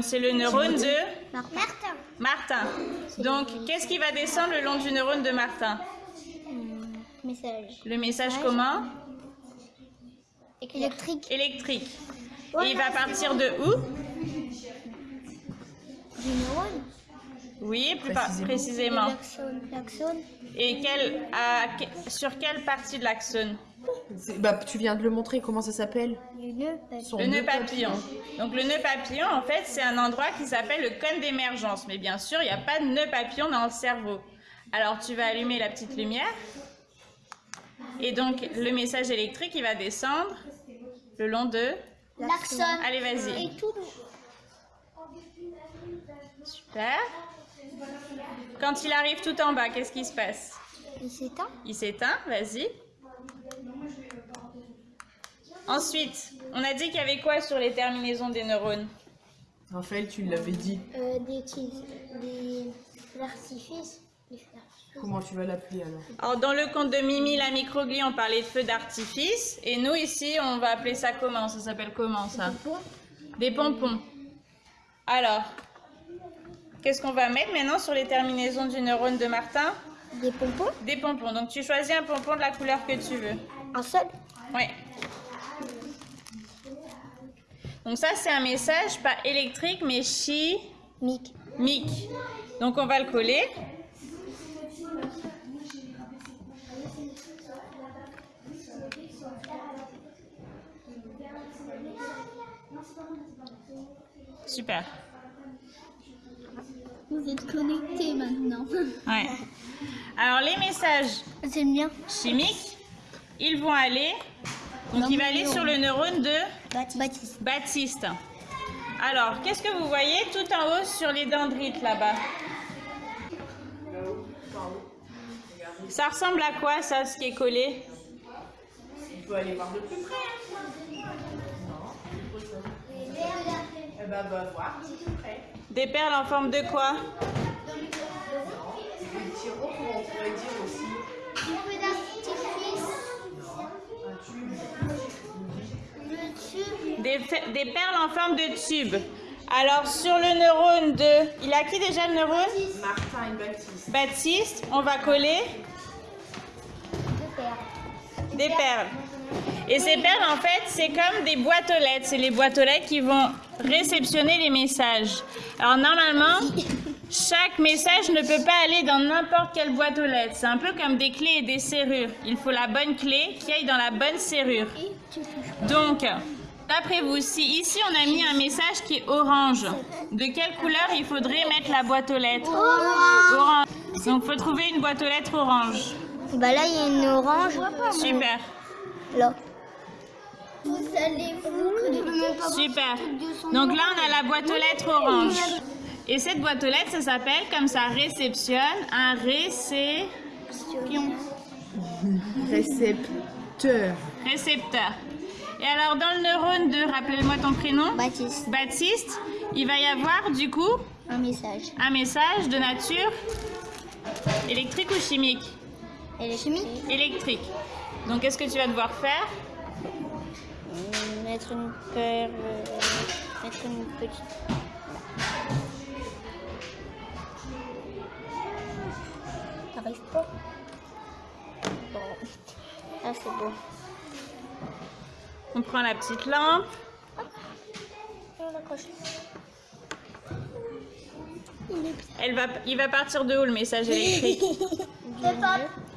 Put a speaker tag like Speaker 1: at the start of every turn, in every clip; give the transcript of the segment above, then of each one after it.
Speaker 1: neurone C'est le neurone de
Speaker 2: Martin.
Speaker 1: Martin. Donc, qu'est-ce qui va descendre le long du neurone de Martin
Speaker 2: Message.
Speaker 1: Le message comment
Speaker 2: Électrique.
Speaker 1: Électrique. Et il va partir de où
Speaker 2: Du neurone.
Speaker 1: Oui, plus précisément. Et quel, à que- sur quelle partie de l'axone
Speaker 3: Bah, tu viens de le montrer, comment ça s'appelle
Speaker 2: Du nœud.
Speaker 3: Son
Speaker 1: Le nœud papillon. Donc le nœud papillon, en fait, c'est un endroit qui s'appelle le cône d'émergence. Mais bien sûr, il n'y a pas de nœud papillon dans le cerveau. Alors tu vas allumer la petite lumière. Et donc le message électrique, il va descendre le long de...
Speaker 2: L'axone.
Speaker 1: Allez, vas-y.
Speaker 2: Et tout.
Speaker 1: Super. Quand il arrive tout en bas, qu'est-ce qui se passe?
Speaker 2: Il s'éteint.
Speaker 1: Il s'éteint, vas-y. Ensuite, on a dit qu'il y avait quoi sur les terminaisons des neurones
Speaker 3: Raphaël, tu l'avais dit.
Speaker 2: Euh, des petits. Des artifices. Des feux d'artifice.
Speaker 3: Comment tu vas l'appeler alors
Speaker 1: Alors, dans le conte de Mimi, la microglie, on parlait de feu d'artifice. Et nous, ici, on va appeler ça comment? Ça s'appelle comment, ça? Des pompons. Alors, qu'est-ce qu'on va mettre maintenant sur les terminaisons du neurone de Martin?
Speaker 2: Des pompons.
Speaker 1: Des pompons. Donc, tu choisis un pompon de la couleur que tu veux.
Speaker 2: Un seul?
Speaker 1: Oui. Donc, ça, c'est un message pas électrique, mais chimique.
Speaker 2: Mic.
Speaker 1: Donc, on va le coller. Super.
Speaker 2: Vous êtes connectés maintenant.
Speaker 1: Ouais. Alors, les messages
Speaker 2: mien.
Speaker 1: chimiques, ils vont aller. Donc, il va aller sur le neurone de
Speaker 2: Baptiste.
Speaker 1: Baptiste. Alors, qu'est-ce que vous voyez tout en haut sur les dendrites là-bas? Ça ressemble à quoi ça, ce qui est collé?
Speaker 3: Il faut aller voir de plus près. Eh ben, va voir de plus près.
Speaker 1: Des perles en forme de quoi?
Speaker 3: Des petits ronds, comment on pourrait dire aussi
Speaker 1: des, des perles en forme de tube. Alors, sur le neurone de... Il a qui déjà le neurone?
Speaker 3: Martin et Baptiste.
Speaker 1: Baptiste, on va coller des perles. Et ces perles, en fait, c'est comme des boîtes aux lettres. C'est les boîtes aux lettres qui vont réceptionner les messages. Alors, normalement, chaque message ne peut pas aller dans n'importe quelle boîte aux lettres. C'est un peu comme des clés et des serrures. Il faut la bonne clé qui aille dans la bonne serrure. Donc, d'après vous, si ici on a mis un message qui est orange, de quelle couleur il faudrait mettre la boîte aux lettres Orange. Donc, il faut trouver une boîte aux lettres orange.
Speaker 2: Bah là, il y a une orange.
Speaker 1: Super.
Speaker 2: Là. Vous allez vous.
Speaker 1: Super. Donc là, on a la boîte aux lettres orange. Et cette boîte aux lettres, ça s'appelle, comme ça réceptionne, un récé...
Speaker 3: Récepteur.
Speaker 1: récepteur. Et alors, dans le neurone de, rappelez-moi ton prénom
Speaker 2: Baptiste.
Speaker 1: Baptiste, il va y avoir du coup
Speaker 2: Un message.
Speaker 1: un message de nature électrique ou chimique?
Speaker 2: Chimique.
Speaker 1: Électrique. Donc, qu'est-ce que tu vas devoir faire?
Speaker 2: Mettre une perle. Mettre une petite. T'arrives pas Bon. Ah, c'est bon.
Speaker 1: On prend la petite lampe. Elle va, il va partir de où le message électrique.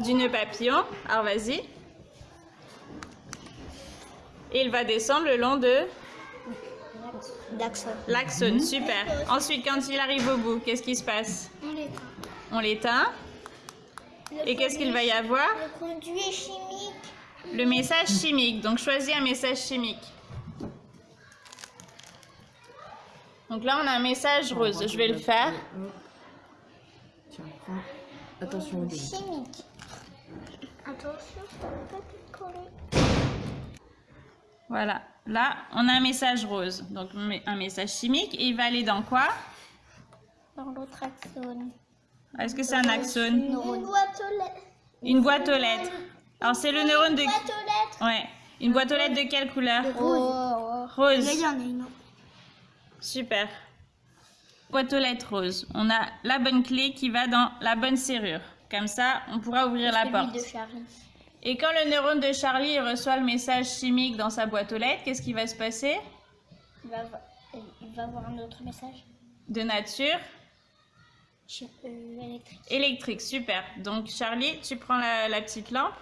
Speaker 1: Du nœud papillon. Alors, vas-y. Et il va descendre le long de l'axone. Super. Ensuite, quand il arrive au bout, qu'est-ce qui se passe On l'éteint. Et qu'est-ce qu'il va y avoir
Speaker 2: Le conduit chimique.
Speaker 1: Le message chimique. Donc, choisis un message chimique. Donc là, on a un message rose. Je vais le faire.
Speaker 3: Tiens, prends. Attention au.
Speaker 2: Chimique. Attention.
Speaker 1: Voilà. Là, on a un message rose. Donc, un message chimique. Et il va aller dans quoi?
Speaker 2: Dans l'autre axone.
Speaker 1: Est-ce que c'est un axone?
Speaker 2: Une boîte aux lettres.
Speaker 1: Une boîte aux lettres. Alors, c'est le neurone de...
Speaker 2: Boîte aux lettres.
Speaker 1: Ouais. Une boîte aux lettres de quelle couleur
Speaker 2: Rose.
Speaker 1: Rose.
Speaker 2: en a une.
Speaker 1: Super. boîte aux lettres rose. On a la bonne clé qui va dans la bonne serrure. Comme ça, on pourra ouvrir la porte.
Speaker 2: de Charlie.
Speaker 1: Et quand le neurone de Charlie reçoit le message chimique dans sa boîte aux lettres, qu'est-ce qui va se passer?
Speaker 2: Il va, avoir- il va avoir un autre message.
Speaker 1: De nature
Speaker 2: euh, électrique.
Speaker 1: électrique. Super. Donc Charlie, tu prends la, la petite lampe.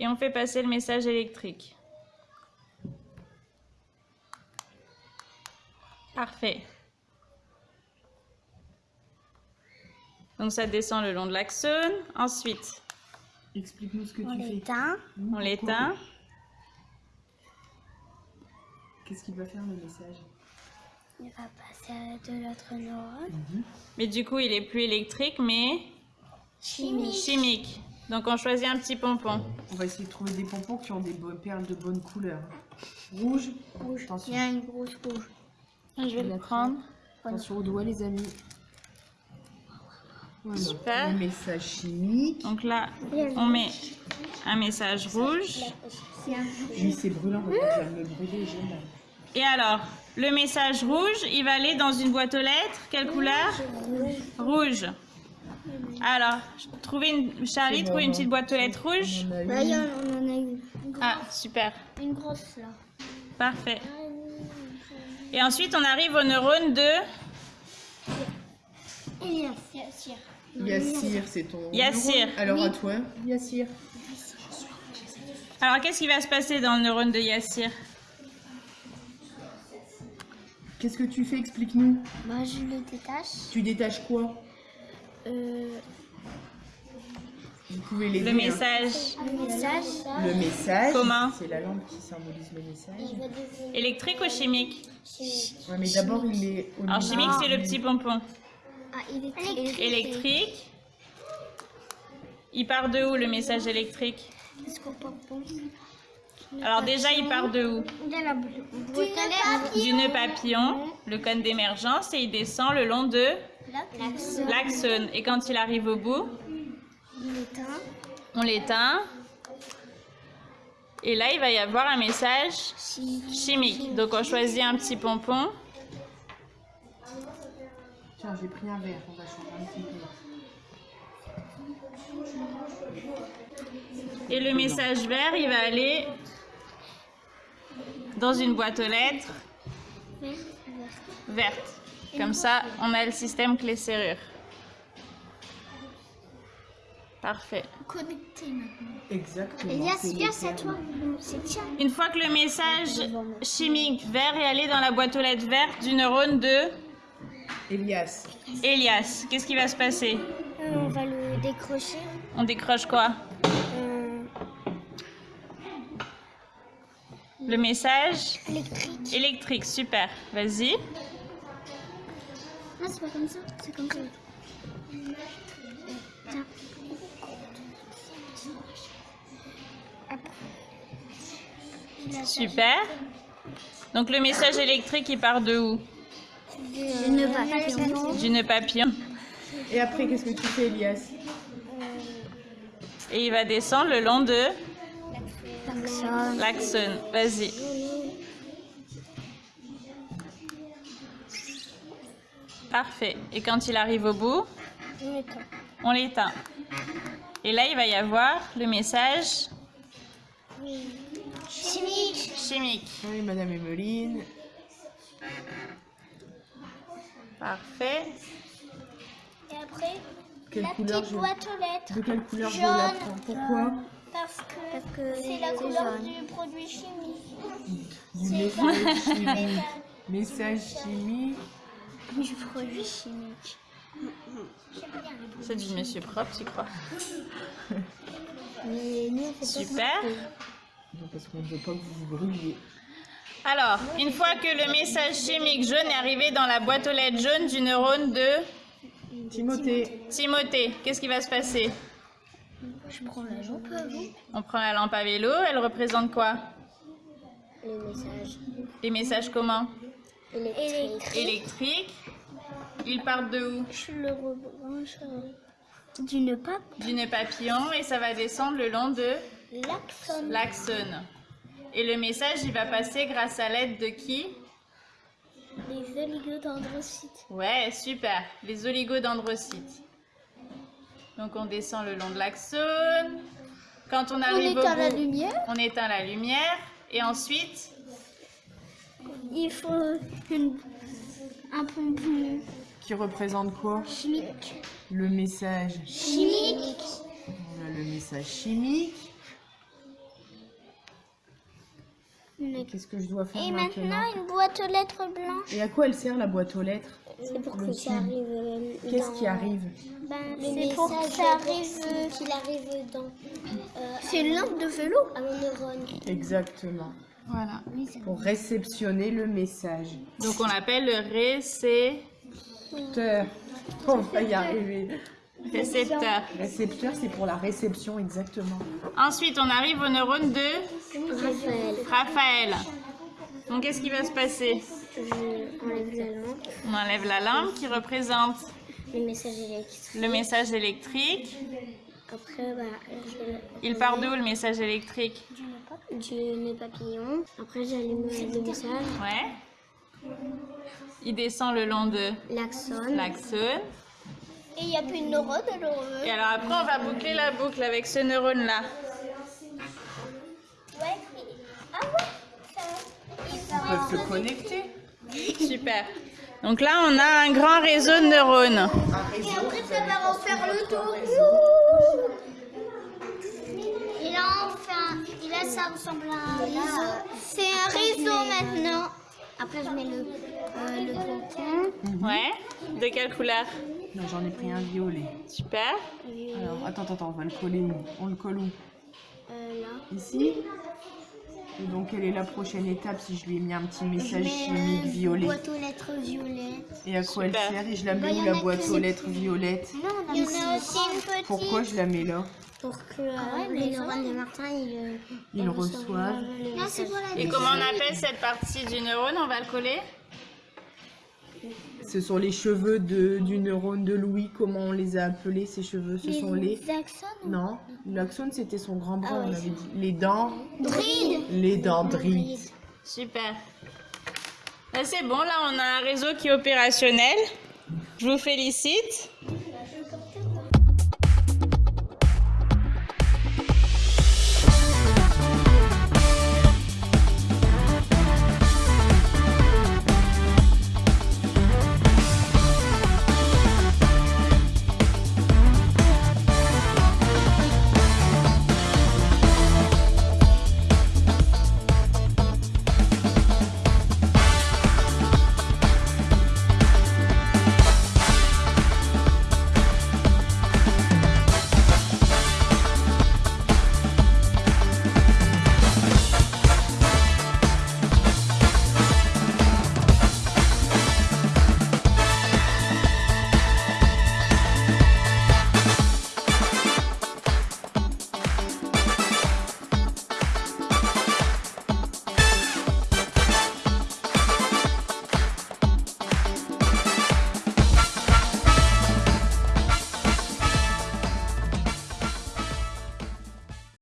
Speaker 1: Et on fait passer le message électrique. Parfait. Donc ça descend le long de l'axone. Ensuite,
Speaker 4: Explique-nous ce que
Speaker 2: On
Speaker 4: tu fais.
Speaker 2: l'éteint.
Speaker 1: on l'éteint.
Speaker 4: Qu'est-ce qu'il va faire le message?
Speaker 2: Il va passer à de l'autre neurone.
Speaker 1: Mais du coup, il est plus électrique, mais
Speaker 2: Chimique.
Speaker 1: chimique. Donc on choisit un petit pompon.
Speaker 4: On va essayer de trouver des pompons qui ont des perles de bonne couleur. Rouge.
Speaker 2: Rouge.
Speaker 4: Attention.
Speaker 2: Il y a une grosse rouge.
Speaker 1: Je vais le
Speaker 4: La
Speaker 1: prendre.
Speaker 4: Attention aux doigts, les amis. Voilà.
Speaker 1: Super.
Speaker 4: Le message chimique.
Speaker 1: Donc là, on met un message rouge.
Speaker 4: Oui, c'est brûlant. Je vais me brûler.
Speaker 1: Et alors, le message rouge, il va aller dans une boîte aux lettres. Quelle couleur? Rouge. Alors, trouvez une... Charlie,
Speaker 4: C'est
Speaker 1: trouve une petite boîte aux lettres rouge.
Speaker 4: On en a une.
Speaker 2: en, on en a une.
Speaker 1: Ah, super.
Speaker 2: Une grosse là.
Speaker 1: Parfait. Et ensuite, on arrive au neurone de
Speaker 2: Yassir.
Speaker 4: Yassir, c'est ton.
Speaker 1: Yassir.
Speaker 4: neurone. Alors à toi, Yassir.
Speaker 1: Alors, qu'est-ce qui va se passer dans le neurone de Yassir?
Speaker 4: Qu'est-ce que tu fais? Explique-nous.
Speaker 2: Moi, je le détache.
Speaker 4: Tu détaches quoi?
Speaker 2: Euh,
Speaker 4: Vous pouvez l'aider.
Speaker 1: Le
Speaker 4: hein.
Speaker 1: message
Speaker 2: le message.
Speaker 4: Le message.
Speaker 1: Comment
Speaker 4: C'est la lampe qui symbolise le message.
Speaker 1: électrique ou chimique
Speaker 4: Ouais, mais d'abord il est au
Speaker 1: Alors, chimique, c'est le petit pompon.
Speaker 2: Ah, électrique.
Speaker 1: Électrique. Il part de où le message électrique Alors déjà, il part de où
Speaker 2: De la boîte à lettres.
Speaker 1: Du nœud papillon, le cône d'émergence, et il descend le long de. L'axone. Et quand il arrive au bout, on l'éteint. Et là, il va y avoir un message chimique. Donc on choisit un petit pompon.
Speaker 4: Tiens, j'ai pris un verre, on va changer un petit peu.
Speaker 1: Et le message vert, il va aller dans une boîte aux lettres verte. Comme ça, on a le système clé-serrure. Parfait.
Speaker 2: Connecté maintenant.
Speaker 4: Exactement. C'est perles.
Speaker 2: toi.
Speaker 1: Une fois que le message chimique vert est allé dans la boîte aux lettres verte du neurone de
Speaker 4: Elias.
Speaker 1: Elias, qu'est-ce qui va se passer?
Speaker 2: Euh, on va le décrocher.
Speaker 1: On décroche quoi?
Speaker 2: Euh,
Speaker 1: Le message?
Speaker 2: Électrique.
Speaker 1: électrique, super. Vas-y.
Speaker 2: Ah, c'est pas comme ça. C'est comme ça. Tiens.
Speaker 1: Super. Donc le message électrique, il part de où?
Speaker 2: Va pas
Speaker 1: Du nœud papillon.
Speaker 4: Et après, qu'est-ce que tu fais, Elias?
Speaker 1: Et il va descendre le long de l'axone. Vas-y. Parfait. Et quand il arrive au bout, on l'éteint. Et là, il va y avoir le message
Speaker 2: Chimique.
Speaker 1: chimique.
Speaker 4: Oui, Madame Emeline.
Speaker 1: Parfait.
Speaker 2: Et après,
Speaker 4: Quelle
Speaker 2: la
Speaker 4: couleur
Speaker 2: petite boîte aux lettres.
Speaker 4: De quelle couleur je la prends? Pourquoi?
Speaker 2: Parce que c'est la couleur du produit chimique.
Speaker 4: Du message chimique. Message chimique.
Speaker 2: Du produit chimique.
Speaker 1: C'est du monsieur propre, tu crois?
Speaker 2: Mais nous,
Speaker 1: Super.
Speaker 4: Non, parce qu'on ne veut pas que vous vous brûliez.
Speaker 1: Alors, une fois que le message chimique jaune est arrivé dans la boîte aux lettres jaune du neurone de
Speaker 4: Timothée.
Speaker 1: Timothée, qu'est-ce qui va se passer?
Speaker 2: Je prends la lampe à vous.
Speaker 1: On prend la lampe à vélo, elle représente quoi?
Speaker 2: Les messages.
Speaker 1: Les messages comment?
Speaker 2: Électrique.
Speaker 1: Électriques. Ils partent de où?
Speaker 2: Je le rebranche d'une pape.
Speaker 1: Du nœud papillon et ça va descendre le long de
Speaker 2: L'axone.
Speaker 1: l'axone. Et le message, il va passer grâce à l'aide de qui?
Speaker 2: Les oligodendrocytes.
Speaker 1: Ouais, super. Les oligodendrocytes. Donc on descend le long de l'axone. Quand on
Speaker 2: On
Speaker 1: arrive au
Speaker 2: éteint la
Speaker 1: bout,
Speaker 2: lumière.
Speaker 1: on éteint la lumière. Et ensuite,
Speaker 2: Il faut une- un pompon
Speaker 4: Qui représente quoi
Speaker 2: chimique.
Speaker 4: Le message.
Speaker 2: Chimique.
Speaker 4: On a le message chimique. Qu'est-ce que je dois faire
Speaker 2: Et
Speaker 4: maintenant
Speaker 2: une boîte aux lettres blanches.
Speaker 4: Et à quoi elle sert la boîte aux lettres
Speaker 2: C'est pour
Speaker 4: Le
Speaker 2: que ça arrive. euh,
Speaker 4: Qu'est-ce
Speaker 2: dans-
Speaker 4: qui arrive
Speaker 2: Ben, c'est pour que ça arrive. Qu'il arrive dans. c'est une lampe de vélo. À mon neurone.
Speaker 4: Exactement.
Speaker 1: Voilà.
Speaker 4: Pour réceptionner le message.
Speaker 1: Donc on l'appelle le
Speaker 4: Récepteur. On va y arriver.
Speaker 1: récepteur.
Speaker 4: Récepteur, c'est pour la réception, exactement.
Speaker 1: Ensuite, on arrive au neurone de
Speaker 2: Raphaël.
Speaker 1: Raphaël. Donc qu'est-ce qui va se passer?
Speaker 2: Je enlève la lampe.
Speaker 1: On enlève la lampe qui représente
Speaker 2: Le message électrique.
Speaker 1: le message électrique.
Speaker 2: Après, bah, je-
Speaker 1: Il part d'où le message électrique?
Speaker 2: Du nez papillon. Après, j'allume le message.
Speaker 1: Ouais. Il descend le long de
Speaker 2: L'axone.
Speaker 1: l'axone.
Speaker 2: Et il n'y a plus de neurone alors.
Speaker 1: Et alors après, on va boucler la boucle avec ce neurone-là.
Speaker 2: Ouais. Ah ouais.
Speaker 4: Ils peuvent se connecter.
Speaker 1: Super. Donc là, on a un grand réseau de neurones.
Speaker 2: Et après, ça va refaire le tour. Et là, enfin, et là, ça ressemble à un réseau. C'est un réseau maintenant. Après, je mets le, euh, le.
Speaker 1: Ouais. De quelle couleur?
Speaker 4: Non, j'en ai pris un violet.
Speaker 1: Super.
Speaker 4: Alors, attends, attends, on va le coller où? On le colle où?
Speaker 2: Euh, là.
Speaker 4: Ici? Donc, quelle est la prochaine étape si je lui ai mis un petit message
Speaker 2: Je mets,
Speaker 4: chimique
Speaker 2: euh,
Speaker 4: violet
Speaker 2: Boîte aux lettres violet.
Speaker 4: Et à quoi elle sert Et je la
Speaker 2: Bah,
Speaker 4: mets
Speaker 2: y
Speaker 4: où la boîte aux lettres violettes
Speaker 2: Non, il y en a aussi une petite.
Speaker 4: Pourquoi je la mets là
Speaker 2: Pour que euh, les neurones de Martin, ils, euh,
Speaker 4: Ils reçoivent.
Speaker 1: Et comment on appelle cette partie du neurone? On va le coller?
Speaker 4: Ce sont les cheveux de, du neurone de Louis. Comment on les a appelés ces cheveux Ce sont les.
Speaker 2: axones.
Speaker 4: Non, l'axone c'était son grand bras,
Speaker 2: Ah ouais,
Speaker 4: on avait dit. Les dents.
Speaker 2: Bride.
Speaker 4: Les dendrites.
Speaker 1: Super. Là, c'est bon, là, on a un réseau qui est opérationnel. Je vous félicite.